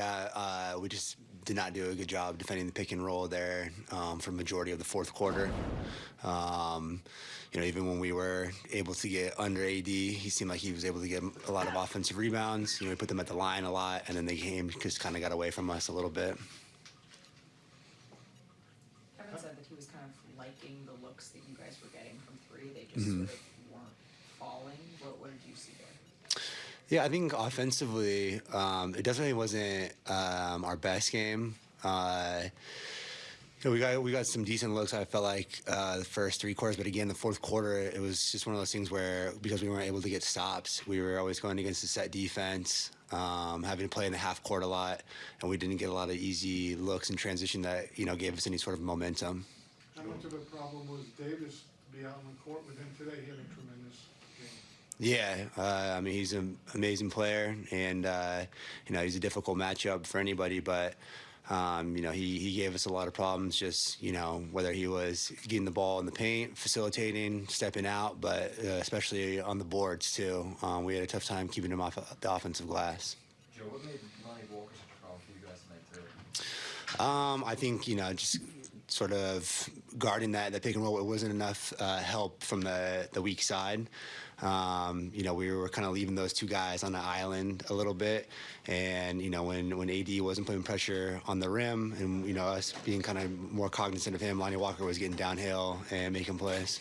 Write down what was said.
Yeah, uh, we just did not do a good job defending the pick and roll there um, for majority of the fourth quarter. Um, you know, even when we were able to get under AD, he seemed like he was able to get a lot of offensive rebounds. You know, we put them at the line a lot, and then the game just kind of got away from us a little bit. Kevin said that he was kind of liking the looks that you guys were getting from three. They just sort of weren't falling. What, what did you see there? Yeah, I think offensively, um, it definitely wasn't um, our best game. Uh, you know, we got we got some decent looks. I felt like uh, the first three quarters, but again, the fourth quarter, it was just one of those things where because we weren't able to get stops, we were always going against the set defense, um, having to play in the half court a lot, and we didn't get a lot of easy looks in transition that you know gave us any sort of momentum. How much of a problem was Davis to be out on the court with him today? He had a tremendous game. Yeah, uh, I mean he's an amazing player, and uh, you know he's a difficult matchup for anybody. But um, you know he he gave us a lot of problems. Just you know whether he was getting the ball in the paint, facilitating, stepping out, but uh, especially on the boards too. Um, we had a tough time keeping him off the offensive glass. Joe, what made Lonnie Walker such a problem for you guys tonight too? Um, I think you know just sort of guarding that that pick and roll. It wasn't enough uh, help from the the weak side. Um, you know, we were kind of leaving those two guys on the island a little bit, and you know, when when AD wasn't putting pressure on the rim, and you know us being kind of more cognizant of him, Lonnie Walker was getting downhill and making plays.